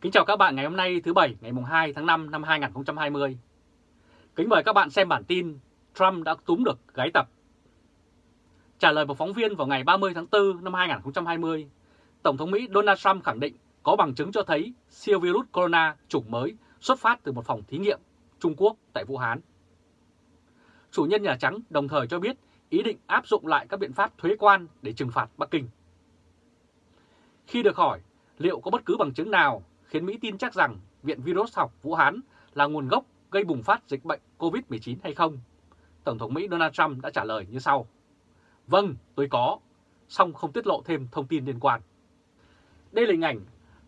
Kính chào các bạn ngày hôm nay thứ Bảy ngày 2 tháng 5 năm 2020. Kính mời các bạn xem bản tin Trump đã túm được gái tập. Trả lời một phóng viên vào ngày 30 tháng 4 năm 2020, Tổng thống Mỹ Donald Trump khẳng định có bằng chứng cho thấy siêu virus corona chủng mới xuất phát từ một phòng thí nghiệm Trung Quốc tại Vũ Hán. Chủ nhân Nhà Trắng đồng thời cho biết ý định áp dụng lại các biện pháp thuế quan để trừng phạt Bắc Kinh. Khi được hỏi liệu có bất cứ bằng chứng nào khiến Mỹ tin chắc rằng Viện Virus học Vũ Hán là nguồn gốc gây bùng phát dịch bệnh COVID-19 hay không? Tổng thống Mỹ Donald Trump đã trả lời như sau. Vâng, tôi có, song không tiết lộ thêm thông tin liên quan. Đây là hình ảnh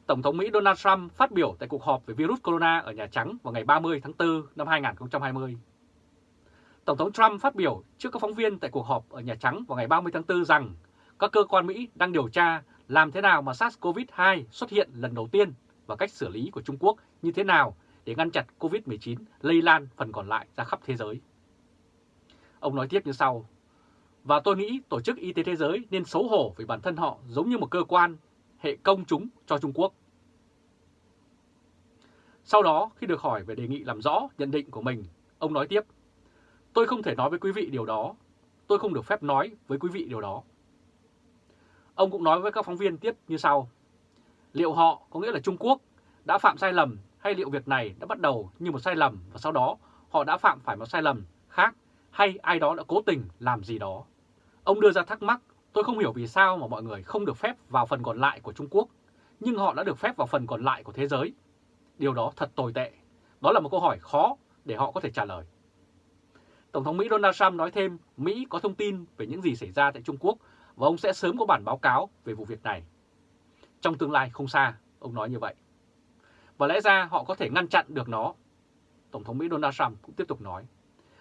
Tổng thống Mỹ Donald Trump phát biểu tại cuộc họp về virus corona ở Nhà Trắng vào ngày 30 tháng 4 năm 2020. Tổng thống Trump phát biểu trước các phóng viên tại cuộc họp ở Nhà Trắng vào ngày 30 tháng 4 rằng các cơ quan Mỹ đang điều tra làm thế nào mà SARS-CoV-2 xuất hiện lần đầu tiên và cách xử lý của Trung Quốc như thế nào để ngăn chặn COVID-19 lây lan phần còn lại ra khắp thế giới. Ông nói tiếp như sau, và tôi nghĩ Tổ chức Y tế Thế giới nên xấu hổ vì bản thân họ giống như một cơ quan hệ công chúng cho Trung Quốc. Sau đó, khi được hỏi về đề nghị làm rõ nhận định của mình, ông nói tiếp, tôi không thể nói với quý vị điều đó, tôi không được phép nói với quý vị điều đó. Ông cũng nói với các phóng viên tiếp như sau, liệu họ, có nghĩa là Trung Quốc, đã phạm sai lầm hay liệu việc này đã bắt đầu như một sai lầm và sau đó họ đã phạm phải một sai lầm khác hay ai đó đã cố tình làm gì đó. Ông đưa ra thắc mắc, tôi không hiểu vì sao mà mọi người không được phép vào phần còn lại của Trung Quốc, nhưng họ đã được phép vào phần còn lại của thế giới. Điều đó thật tồi tệ. Đó là một câu hỏi khó để họ có thể trả lời. Tổng thống Mỹ Donald Trump nói thêm Mỹ có thông tin về những gì xảy ra tại Trung Quốc và ông sẽ sớm có bản báo cáo về vụ việc này. Trong tương lai không xa, ông nói như vậy. Và lẽ ra họ có thể ngăn chặn được nó. Tổng thống Mỹ Donald Trump cũng tiếp tục nói.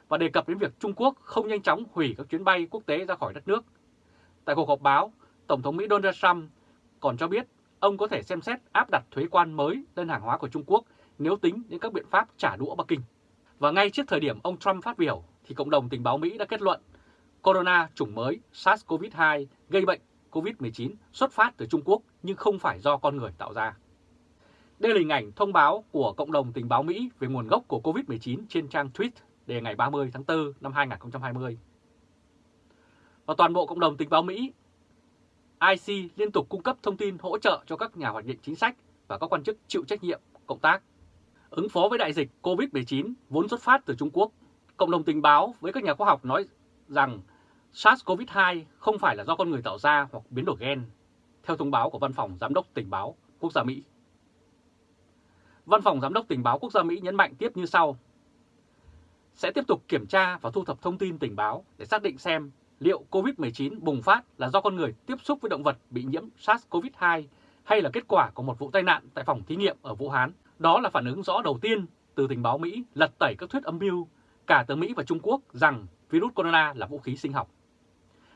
Và đề cập đến việc Trung Quốc không nhanh chóng hủy các chuyến bay quốc tế ra khỏi đất nước. Tại cuộc họp báo, Tổng thống Mỹ Donald Trump còn cho biết ông có thể xem xét áp đặt thuế quan mới lên hàng hóa của Trung Quốc nếu tính đến các biện pháp trả đũa Bắc Kinh. Và ngay trước thời điểm ông Trump phát biểu thì cộng đồng tình báo Mỹ đã kết luận corona chủng mới SARS-CoV-2 gây bệnh COVID-19 xuất phát từ Trung Quốc nhưng không phải do con người tạo ra. Đây là hình ảnh thông báo của cộng đồng tình báo Mỹ về nguồn gốc của COVID-19 trên trang tweet đề ngày 30 tháng 4 năm 2020. Và toàn bộ cộng đồng tình báo Mỹ, IC liên tục cung cấp thông tin hỗ trợ cho các nhà hoạch định chính sách và các quan chức chịu trách nhiệm cộng tác. Ứng phó với đại dịch COVID-19 vốn xuất phát từ Trung Quốc, cộng đồng tình báo với các nhà khoa học nói rằng SARS-CoV-2 không phải là do con người tạo ra hoặc biến đổi gen, theo thông báo của Văn phòng Giám đốc Tình báo Quốc gia Mỹ. Văn phòng Giám đốc Tình báo Quốc gia Mỹ nhấn mạnh tiếp như sau. Sẽ tiếp tục kiểm tra và thu thập thông tin tình báo để xác định xem liệu COVID-19 bùng phát là do con người tiếp xúc với động vật bị nhiễm SARS-CoV-2 hay là kết quả của một vụ tai nạn tại phòng thí nghiệm ở Vũ Hán. Đó là phản ứng rõ đầu tiên từ tình báo Mỹ lật tẩy các thuyết âm mưu cả từ Mỹ và Trung Quốc rằng virus corona là vũ khí sinh học.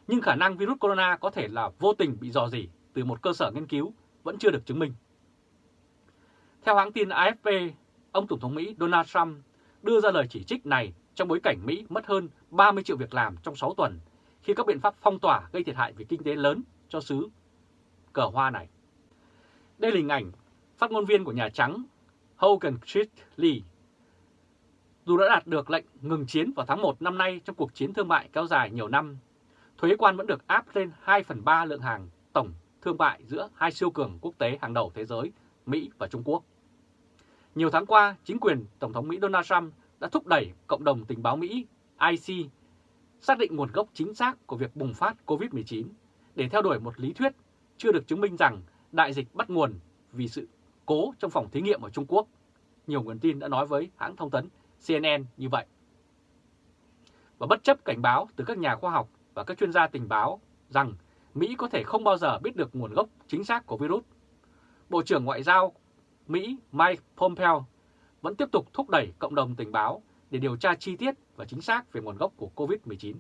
Nhưng khả năng virus corona có thể là vô tình bị dò dỉ từ một cơ sở nghiên cứu vẫn chưa được chứng minh. Theo hãng tin AFP, ông Tổng thống Mỹ Donald Trump đưa ra lời chỉ trích này trong bối cảnh Mỹ mất hơn 30 triệu việc làm trong 6 tuần khi các biện pháp phong tỏa gây thiệt hại về kinh tế lớn cho xứ cờ hoa này. Đây là hình ảnh phát ngôn viên của Nhà Trắng Hogan Street Lee. Dù đã đạt được lệnh ngừng chiến vào tháng 1 năm nay trong cuộc chiến thương mại kéo dài nhiều năm, thuế quan vẫn được áp lên 2 phần 3 lượng hàng tổng thương mại giữa hai siêu cường quốc tế hàng đầu thế giới, Mỹ và Trung Quốc. Nhiều tháng qua, chính quyền Tổng thống Mỹ Donald Trump đã thúc đẩy cộng đồng tình báo Mỹ IC xác định nguồn gốc chính xác của việc bùng phát COVID-19 để theo đuổi một lý thuyết chưa được chứng minh rằng đại dịch bắt nguồn vì sự cố trong phòng thí nghiệm ở Trung Quốc. Nhiều nguồn tin đã nói với hãng thông tấn CNN như vậy. Và bất chấp cảnh báo từ các nhà khoa học và các chuyên gia tình báo rằng Mỹ có thể không bao giờ biết được nguồn gốc chính xác của virus, Bộ trưởng Ngoại giao Mỹ Mike Pompeo vẫn tiếp tục thúc đẩy cộng đồng tình báo để điều tra chi tiết và chính xác về nguồn gốc của COVID-19.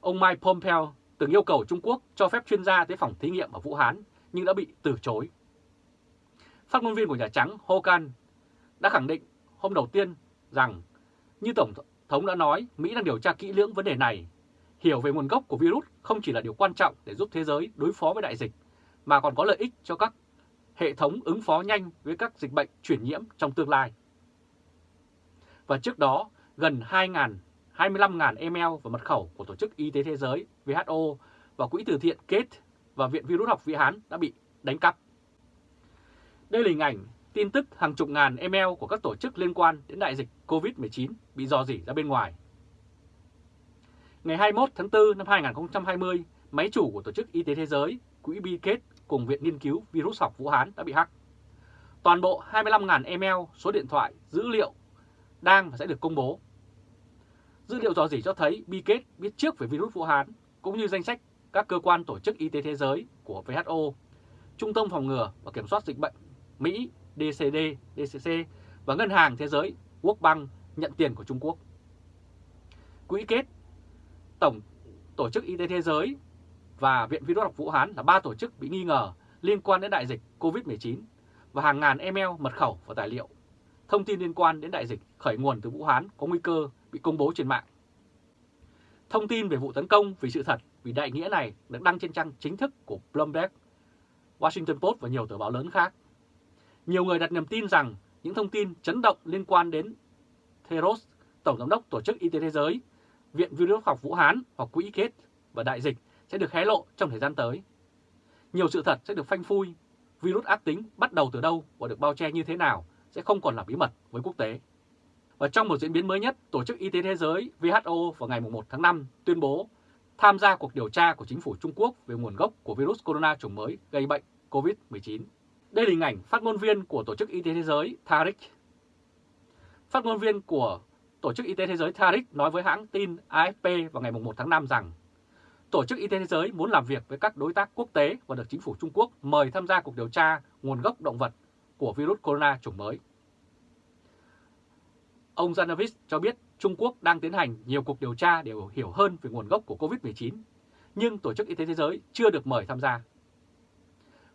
Ông Mike Pompeo từng yêu cầu Trung Quốc cho phép chuyên gia tới phòng thí nghiệm ở Vũ Hán nhưng đã bị từ chối. Phát ngôn viên của Nhà Trắng Hogan đã khẳng định hôm đầu tiên rằng như Tổng thống đã nói Mỹ đang điều tra kỹ lưỡng vấn đề này. Hiểu về nguồn gốc của virus không chỉ là điều quan trọng để giúp thế giới đối phó với đại dịch mà còn có lợi ích cho các hệ thống ứng phó nhanh với các dịch bệnh truyền nhiễm trong tương lai. Và trước đó, gần 2.000 25.000 email và mật khẩu của Tổ chức Y tế Thế giới WHO và Quỹ từ thiện Gates và Viện Virus học Vĩ Hán đã bị đánh cắp. Đây là hình ảnh tin tức hàng chục ngàn email của các tổ chức liên quan đến đại dịch COVID-19 bị dò dỉ ra bên ngoài. Ngày 21 tháng 4 năm 2020, máy chủ của Tổ chức Y tế Thế giới, Quỹ Bill Gates cùng Viện Nghiên cứu Virus học Vũ Hán đã bị hack. Toàn bộ 25.000 email, số điện thoại, dữ liệu đang và sẽ được công bố. Dữ liệu dò dỉ cho thấy Bill Gates biết trước về virus Vũ Hán cũng như danh sách các cơ quan tổ chức y tế thế giới của WHO, Trung tâm phòng ngừa và kiểm soát dịch bệnh Mỹ, DCD, DCC và Ngân hàng Thế giới World Bank nhận tiền của Trung Quốc. Quỹ kết Tổng Tổ chức Y tế Thế giới và Viện Virus học Vũ Hán là ba tổ chức bị nghi ngờ liên quan đến đại dịch COVID-19 và hàng ngàn email, mật khẩu và tài liệu. Thông tin liên quan đến đại dịch khởi nguồn từ Vũ Hán có nguy cơ bị công bố trên mạng. Thông tin về vụ tấn công vì sự thật vì đại nghĩa này được đăng trên trang chính thức của Bloomberg, Washington Post và nhiều tờ báo lớn khác. Nhiều người đặt niềm tin rằng những thông tin chấn động liên quan đến Theros, Tổng Giám đốc Tổ chức Y tế Thế giới, Viện Virus học Vũ Hán hoặc Quỹ Kết và đại dịch sẽ được hé lộ trong thời gian tới. Nhiều sự thật sẽ được phanh phui, virus ác tính bắt đầu từ đâu và được bao che như thế nào sẽ không còn là bí mật với quốc tế. Và trong một diễn biến mới nhất, Tổ chức Y tế Thế giới WHO vào ngày 1 tháng 5 tuyên bố tham gia cuộc điều tra của chính phủ Trung Quốc về nguồn gốc của virus corona chủng mới gây bệnh COVID-19. Đây là hình ảnh phát ngôn viên của Tổ chức Y tế Thế giới Tariq. Phát ngôn viên của Tổ chức Y tế Thế giới Tariq nói với hãng tin AFP vào ngày 1 tháng 5 rằng Tổ chức Y tế Thế giới muốn làm việc với các đối tác quốc tế và được chính phủ Trung Quốc mời tham gia cuộc điều tra nguồn gốc động vật của virus corona chủng mới. Ông Janovic cho biết Trung Quốc đang tiến hành nhiều cuộc điều tra để hiểu hơn về nguồn gốc của COVID-19, nhưng Tổ chức Y tế Thế giới chưa được mời tham gia.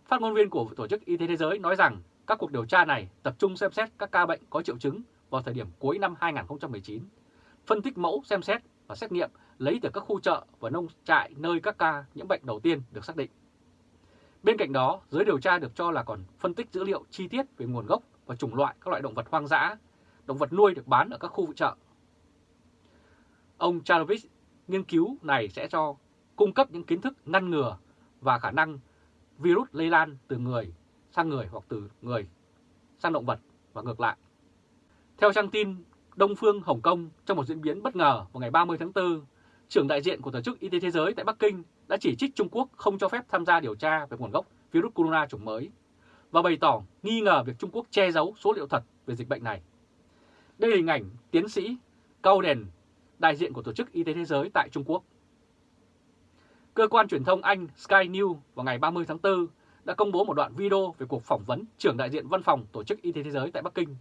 Phát ngôn viên của Tổ chức Y tế Thế giới nói rằng các cuộc điều tra này tập trung xem xét các ca bệnh có triệu chứng vào thời điểm cuối năm 2019, phân tích mẫu xem xét và xét nghiệm lấy từ các khu chợ và nông trại nơi các ca nhiễm bệnh đầu tiên được xác định. Bên cạnh đó, giới điều tra được cho là còn phân tích dữ liệu chi tiết về nguồn gốc và chủng loại các loại động vật hoang dã, động vật nuôi được bán ở các khu chợ. Ông Charovic nghiên cứu này sẽ cho cung cấp những kiến thức ngăn ngừa và khả năng virus lây lan từ người sang người hoặc từ người sang động vật và ngược lại. Theo trang tin Đông Phương Hồng Kông, trong một diễn biến bất ngờ vào ngày 30 tháng 4, trưởng đại diện của Tổ chức Y tế Thế giới tại Bắc Kinh đã chỉ trích Trung Quốc không cho phép tham gia điều tra về nguồn gốc virus corona chủng mới và bày tỏ nghi ngờ việc Trung Quốc che giấu số liệu thật về dịch bệnh này. Đây là hình ảnh tiến sĩ Cao Đền, đại diện của Tổ chức Y tế Thế giới tại Trung Quốc. Cơ quan truyền thông Anh Sky News vào ngày 30 tháng 4 đã công bố một đoạn video về cuộc phỏng vấn trưởng đại diện văn phòng Tổ chức Y tế Thế giới tại Bắc Kinh.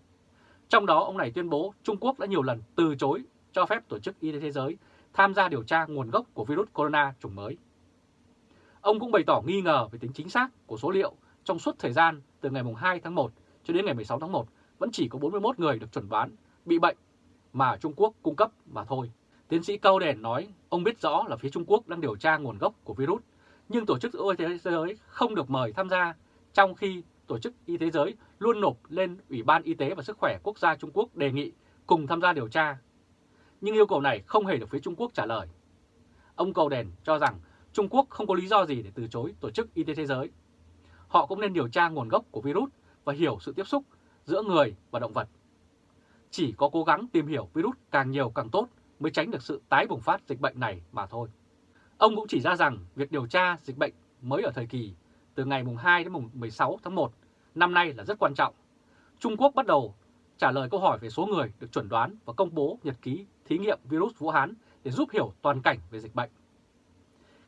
Trong đó ông này tuyên bố Trung Quốc đã nhiều lần từ chối cho phép Tổ chức Y tế Thế giới tham gia điều tra nguồn gốc của virus corona chủng mới. Ông cũng bày tỏ nghi ngờ về tính chính xác của số liệu trong suốt thời gian từ ngày 2 tháng 1 cho đến ngày 16 tháng 1 vẫn chỉ có 41 người được chuẩn đoán bị bệnh mà Trung Quốc cung cấp mà thôi. Tiến sĩ Cao Đèn nói ông biết rõ là phía Trung Quốc đang điều tra nguồn gốc của virus, nhưng Tổ chức Y tế Thế giới không được mời tham gia, trong khi Tổ chức Y tế Thế giới luôn nộp lên Ủy ban Y tế và Sức khỏe Quốc gia Trung Quốc đề nghị cùng tham gia điều tra. Nhưng yêu cầu này không hề được phía Trung Quốc trả lời. Ông Cầu Đèn cho rằng Trung Quốc không có lý do gì để từ chối Tổ chức Y tế Thế giới. Họ cũng nên điều tra nguồn gốc của virus và hiểu sự tiếp xúc giữa người và động vật. Chỉ có cố gắng tìm hiểu virus càng nhiều càng tốt mới tránh được sự tái bùng phát dịch bệnh này mà thôi. Ông cũng chỉ ra rằng việc điều tra dịch bệnh mới ở thời kỳ từ ngày mùng 2 đến mùng 16 tháng 1 năm nay là rất quan trọng. Trung Quốc bắt đầu trả lời câu hỏi về số người được chuẩn đoán và công bố nhật ký thí nghiệm virus Vũ Hán để giúp hiểu toàn cảnh về dịch bệnh.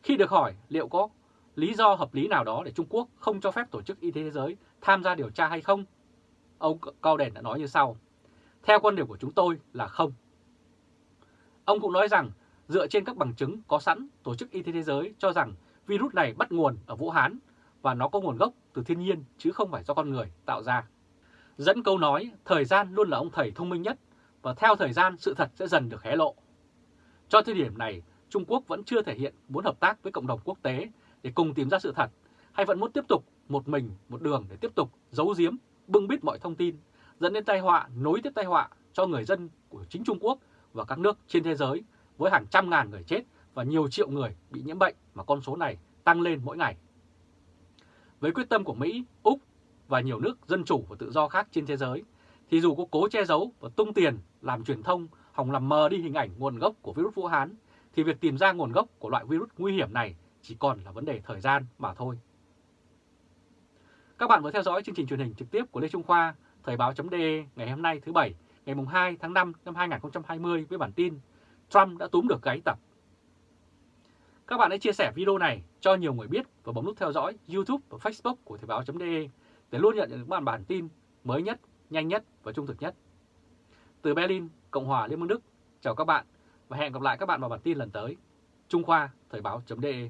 Khi được hỏi liệu có lý do hợp lý nào đó để Trung Quốc không cho phép Tổ chức Y tế Thế giới tham gia điều tra hay không, ông Cao Đèn đã nói như sau. Theo quan điểm của chúng tôi là không. Ông cũng nói rằng dựa trên các bằng chứng có sẵn, Tổ chức Y tế Thế giới cho rằng virus này bắt nguồn ở Vũ Hán và nó có nguồn gốc từ thiên nhiên chứ không phải do con người tạo ra. Dẫn câu nói, thời gian luôn là ông thầy thông minh nhất và theo thời gian sự thật sẽ dần được hé lộ. Cho thời điểm này, Trung Quốc vẫn chưa thể hiện muốn hợp tác với cộng đồng quốc tế để cùng tìm ra sự thật hay vẫn muốn tiếp tục một mình một đường để tiếp tục giấu giếm, bưng bít mọi thông tin, dẫn đến tai họa nối tiếp tai họa cho người dân của chính Trung Quốc và các nước trên thế giới với hàng trăm ngàn người chết và nhiều triệu người bị nhiễm bệnh mà con số này tăng lên mỗi ngày. Với quyết tâm của Mỹ, Úc và nhiều nước dân chủ và tự do khác trên thế giới, thì dù có cố che giấu và tung tiền làm truyền thông hòng làm mờ đi hình ảnh nguồn gốc của virus Vũ Hán, thì việc tìm ra nguồn gốc của loại virus nguy hiểm này chỉ còn là vấn đề thời gian mà thôi. Các bạn vừa theo dõi chương trình truyền hình trực tiếp của Lê Trung Khoa, Thời báo.de ngày hôm nay thứ Bảy, ngày 2 tháng 5 năm 2020 với bản tin Trump đã túm được gáy tập. Các bạn hãy chia sẻ video này cho nhiều người biết và bấm nút theo dõi YouTube và Facebook của Thời báo.de để luôn nhận được bản bản tin mới nhất, nhanh nhất và trung thực nhất. Từ Berlin, Cộng hòa Liên bang Đức, chào các bạn và hẹn gặp lại các bạn vào bản tin lần tới. Trung Khoa, Thời báo.de